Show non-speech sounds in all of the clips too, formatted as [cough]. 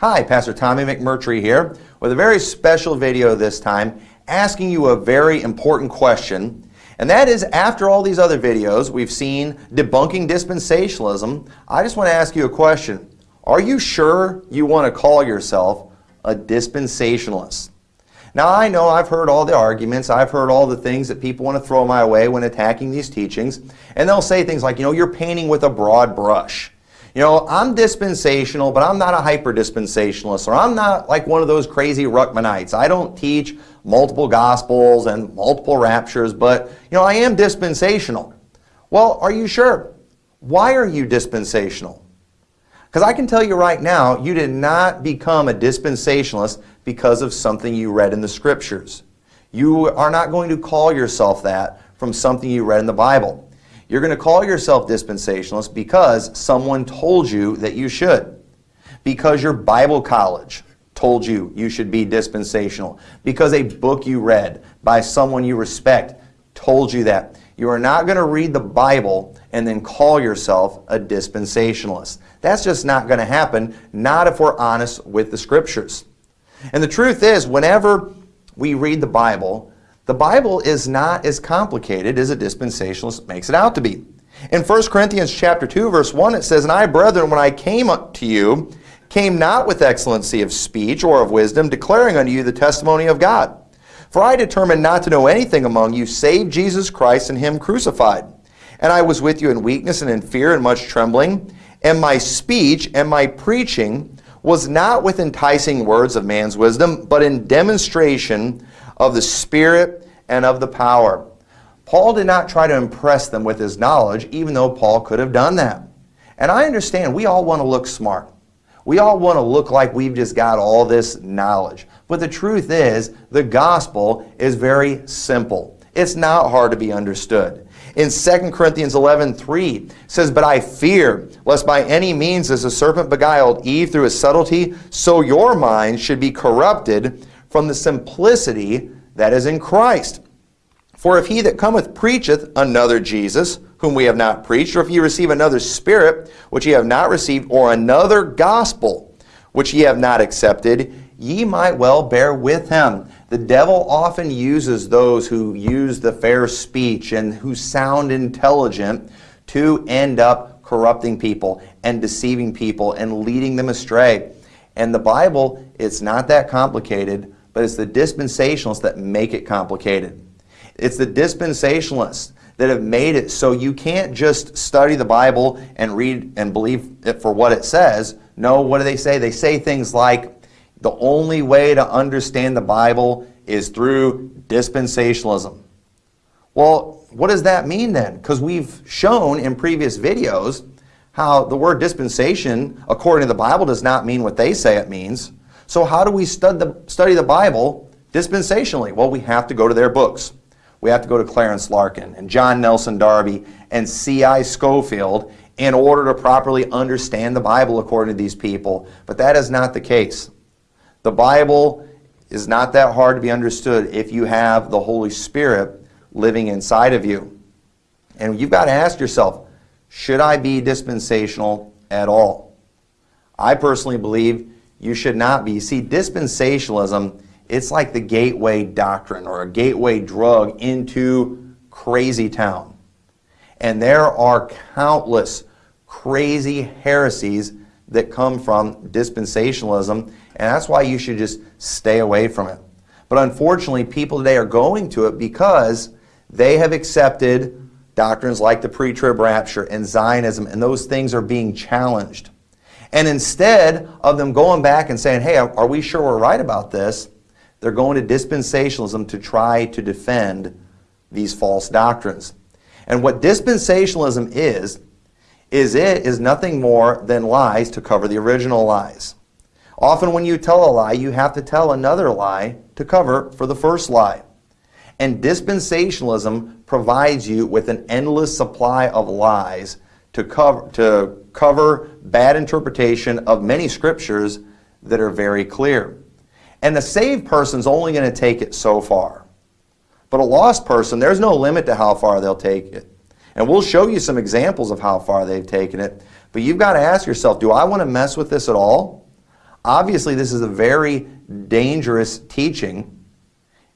Hi, Pastor Tommy McMurtry here with a very special video this time asking you a very important question. And that is, after all these other videos we've seen debunking dispensationalism, I just want to ask you a question. Are you sure you want to call yourself a dispensationalist? Now I know I've heard all the arguments, I've heard all the things that people want to throw my way when attacking these teachings, and they'll say things like, you know, you're painting with a broad brush. You know, I'm dispensational, but I'm not a hyper dispensationalist, or I'm not like one of those crazy Ruckmanites. I don't teach multiple gospels and multiple raptures, but, you know, I am dispensational. Well, are you sure? Why are you dispensational? Because I can tell you right now, you did not become a dispensationalist because of something you read in the Scriptures. You are not going to call yourself that from something you read in the Bible. You're going to call yourself dispensationalist because someone told you that you should. Because your Bible college told you you should be dispensational. Because a book you read by someone you respect told you that. You are not going to read the Bible and then call yourself a dispensationalist. That's just not going to happen, not if we're honest with the Scriptures. And the truth is, whenever we read the Bible, the Bible is not as complicated as a dispensationalist makes it out to be. In 1 Corinthians chapter 2, verse 1, it says, And I, brethren, when I came to you, came not with excellency of speech or of wisdom, declaring unto you the testimony of God. For I determined not to know anything among you save Jesus Christ and Him crucified. And I was with you in weakness and in fear and much trembling. And my speech and my preaching was not with enticing words of man's wisdom, but in demonstration of the Spirit and of the power. Paul did not try to impress them with his knowledge, even though Paul could have done that. And I understand we all want to look smart. We all want to look like we've just got all this knowledge. But the truth is, the gospel is very simple. It's not hard to be understood. In 2 Corinthians 11, 3, says, But I fear, lest by any means as the serpent beguiled Eve through his subtlety, so your minds should be corrupted from the simplicity that is in Christ. For if he that cometh preacheth another Jesus, whom we have not preached, or if ye receive another Spirit, which ye have not received, or another gospel, which ye have not accepted, ye might well bear with him. The devil often uses those who use the fair speech and who sound intelligent to end up corrupting people and deceiving people and leading them astray. And the Bible, it's not that complicated but it's the dispensationalists that make it complicated. It's the dispensationalists that have made it so you can't just study the Bible and read and believe it for what it says. No, what do they say? They say things like, the only way to understand the Bible is through dispensationalism. Well, what does that mean then? Because we've shown in previous videos how the word dispensation, according to the Bible, does not mean what they say it means. So how do we stud the, study the Bible dispensationally? Well, we have to go to their books. We have to go to Clarence Larkin and John Nelson Darby and C.I. Scofield in order to properly understand the Bible according to these people. But that is not the case. The Bible is not that hard to be understood if you have the Holy Spirit living inside of you. And you've got to ask yourself, should I be dispensational at all? I personally believe you should not be. See, dispensationalism, it's like the gateway doctrine or a gateway drug into crazy town. And there are countless crazy heresies that come from dispensationalism, and that's why you should just stay away from it. But unfortunately, people today are going to it because they have accepted doctrines like the pre-trib rapture and Zionism, and those things are being challenged. And instead of them going back and saying, hey, are we sure we're right about this? They're going to dispensationalism to try to defend these false doctrines. And what dispensationalism is, is it is nothing more than lies to cover the original lies. Often when you tell a lie, you have to tell another lie to cover for the first lie. And dispensationalism provides you with an endless supply of lies to cover, to cover bad interpretation of many scriptures that are very clear. And the saved person's only going to take it so far. But a lost person, there's no limit to how far they'll take it. And we'll show you some examples of how far they've taken it. But you've got to ask yourself, do I want to mess with this at all? Obviously, this is a very dangerous teaching,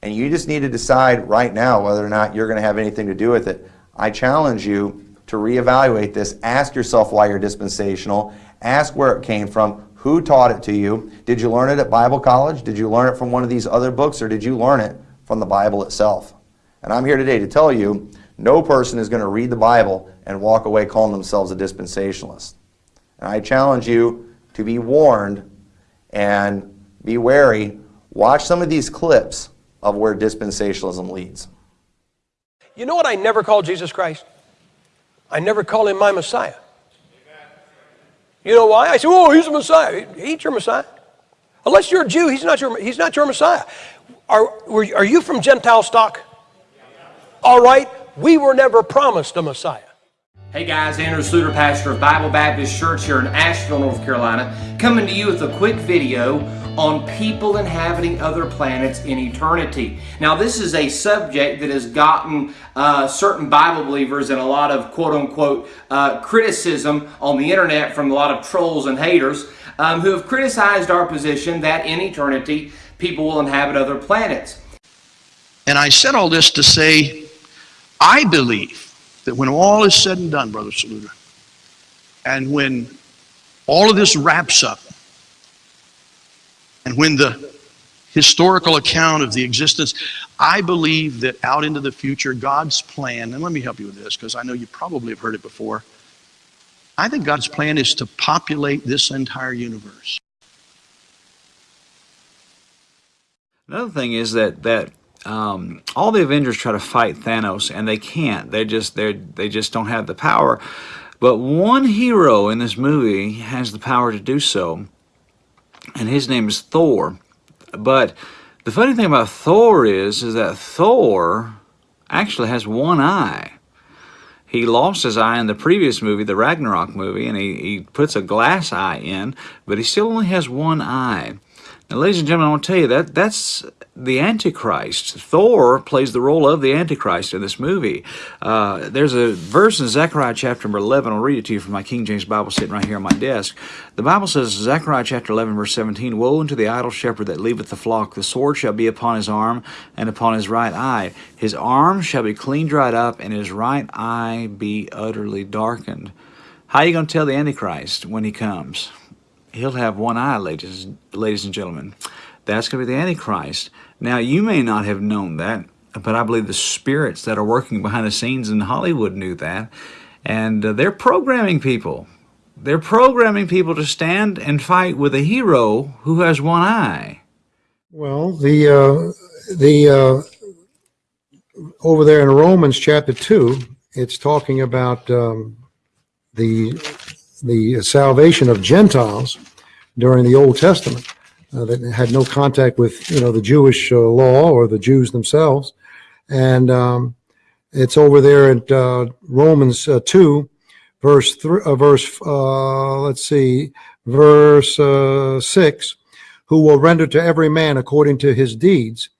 and you just need to decide right now whether or not you're going to have anything to do with it. I challenge you to reevaluate this. Ask yourself why you're dispensational. Ask where it came from. Who taught it to you? Did you learn it at Bible college? Did you learn it from one of these other books, or did you learn it from the Bible itself? And I'm here today to tell you no person is going to read the Bible and walk away calling themselves a dispensationalist. And I challenge you to be warned and be wary. Watch some of these clips of where dispensationalism leads. You know what I never call Jesus Christ? I never call him my Messiah. You know why? I say, oh, he's a Messiah. He ain't your Messiah. Unless you're a Jew, he's not your, he's not your Messiah. Are, are you from Gentile stock? All right. We were never promised a Messiah. Hey guys, Andrew Sluter, pastor of Bible Baptist Church here in Asheville, North Carolina, coming to you with a quick video on people inhabiting other planets in eternity. Now, this is a subject that has gotten uh, certain Bible believers and a lot of quote unquote uh, criticism on the internet from a lot of trolls and haters um, who have criticized our position that in eternity people will inhabit other planets. And I said all this to say, I believe that when all is said and done, Brother Saluter, and when all of this wraps up, and when the historical account of the existence, I believe that out into the future, God's plan, and let me help you with this because I know you probably have heard it before. I think God's plan is to populate this entire universe. Another thing is that that um, all the Avengers try to fight Thanos and they can't. They just they they just don't have the power. But one hero in this movie has the power to do so, and his name is Thor. But the funny thing about Thor is, is that Thor actually has one eye. He lost his eye in the previous movie, the Ragnarok movie, and he, he puts a glass eye in, but he still only has one eye. Now, ladies and gentlemen, I want to tell you that that's the Antichrist. Thor plays the role of the Antichrist in this movie. Uh, there's a verse in Zechariah chapter number 11. I'll read it to you from my King James Bible sitting right here on my desk. The Bible says, Zechariah chapter 11, verse 17, Woe unto the idle shepherd that leaveth the flock. The sword shall be upon his arm and upon his right eye. His arm shall be clean dried up, and his right eye be utterly darkened. How are you going to tell the Antichrist when he comes? He'll have one eye, ladies, ladies and gentlemen. That's going to be the Antichrist. Now, you may not have known that, but I believe the spirits that are working behind the scenes in Hollywood knew that. And uh, they're programming people. They're programming people to stand and fight with a hero who has one eye. Well, the uh, the uh, over there in Romans chapter two, it's talking about um, the the salvation of Gentiles during the Old Testament uh, that had no contact with you know the Jewish uh, law or the Jews themselves, and um, it's over there at uh, Romans uh, two, verse three, uh, verse uh, let's see, verse six, who will render to every man according to his deeds,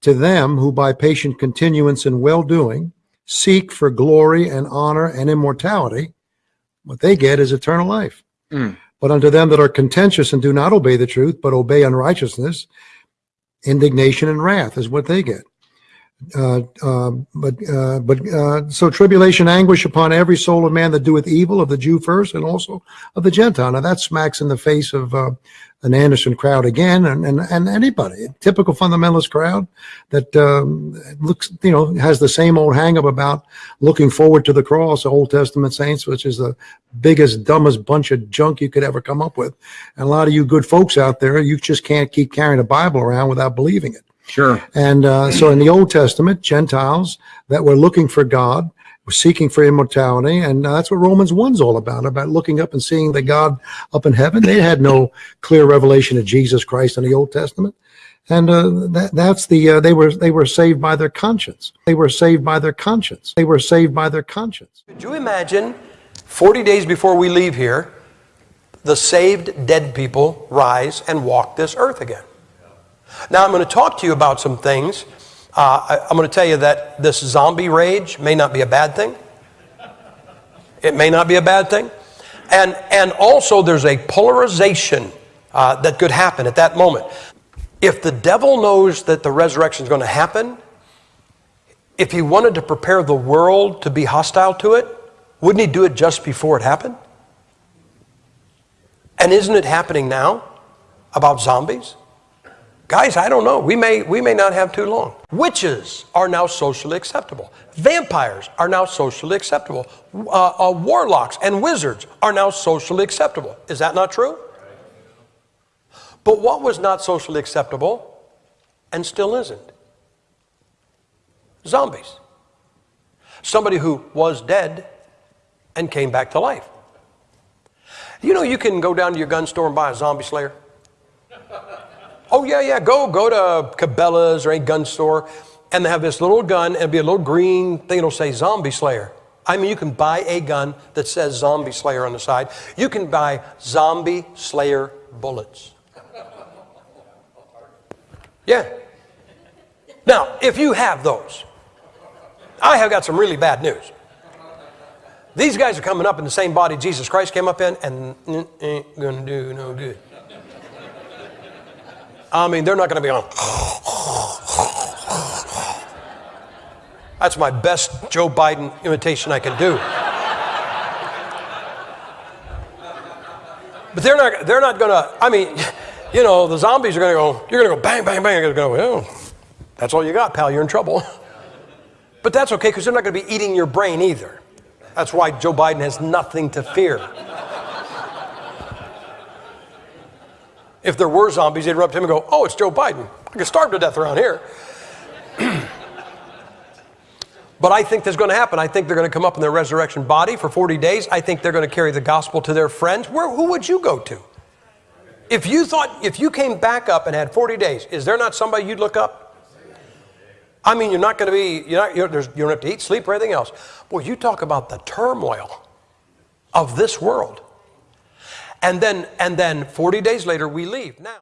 to them who by patient continuance in well doing seek for glory and honor and immortality, what they get is eternal life. Mm. But unto them that are contentious and do not obey the truth, but obey unrighteousness, indignation and wrath is what they get. Uh, uh, but uh, but uh, so tribulation, anguish upon every soul of man that doeth evil, of the Jew first, and also of the Gentile. Now that smacks in the face of uh, an Anderson crowd again, and, and, and anybody, typical fundamentalist crowd that um, looks, you know, has the same old hangup about looking forward to the cross, Old Testament saints, which is the biggest, dumbest bunch of junk you could ever come up with. And a lot of you good folks out there, you just can't keep carrying a Bible around without believing it. Sure. And uh, so in the Old Testament, Gentiles that were looking for God we're seeking for immortality. And uh, that's what Romans 1's all about, about looking up and seeing the God up in heaven. They had no clear revelation of Jesus Christ in the Old Testament. And uh, that, that's the, uh, they were, they were saved by their conscience. They were saved by their conscience. They were saved by their conscience. Could you imagine 40 days before we leave here, the saved dead people rise and walk this earth again? Now, I'm going to talk to you about some things uh, I, I'm going to tell you that this zombie rage may not be a bad thing. It may not be a bad thing. And, and also, there's a polarization uh, that could happen at that moment. If the devil knows that the resurrection is going to happen, if he wanted to prepare the world to be hostile to it, wouldn't he do it just before it happened? And isn't it happening now about zombies? Guys, I don't know. We may, we may not have too long. Witches are now socially acceptable. Vampires are now socially acceptable. Uh, uh, warlocks and wizards are now socially acceptable. Is that not true? But what was not socially acceptable and still isn't? Zombies. Somebody who was dead and came back to life. You know, you can go down to your gun store and buy a zombie slayer. Oh, yeah, yeah, go, go to Cabela's or a gun store, and they have this little gun, and be a little green thing, it'll say Zombie Slayer. I mean, you can buy a gun that says Zombie Slayer on the side. You can buy Zombie Slayer bullets. Yeah. Now, if you have those, I have got some really bad news. These guys are coming up in the same body Jesus Christ came up in, and ain't gonna do no good. I mean, they're not gonna be on. That's my best Joe Biden imitation I can do. But they're not, they're not gonna, I mean, you know, the zombies are gonna go, you're gonna go bang, bang, bang, you're gonna go, well, that's all you got, pal, you're in trouble. But that's okay, because they're not gonna be eating your brain either. That's why Joe Biden has nothing to fear. If there were zombies, they'd up to him and go, Oh, it's Joe Biden. I can starve to death around here. [clears throat] but I think that's going to happen. I think they're going to come up in their resurrection body for 40 days. I think they're going to carry the gospel to their friends. Where, who would you go to? If you thought, if you came back up and had 40 days, is there not somebody you'd look up? I mean, you're not going to be, you're not, you're, you don't have to eat, sleep, or anything else. Boy, you talk about the turmoil of this world. And then, and then 40 days later, we leave. Now,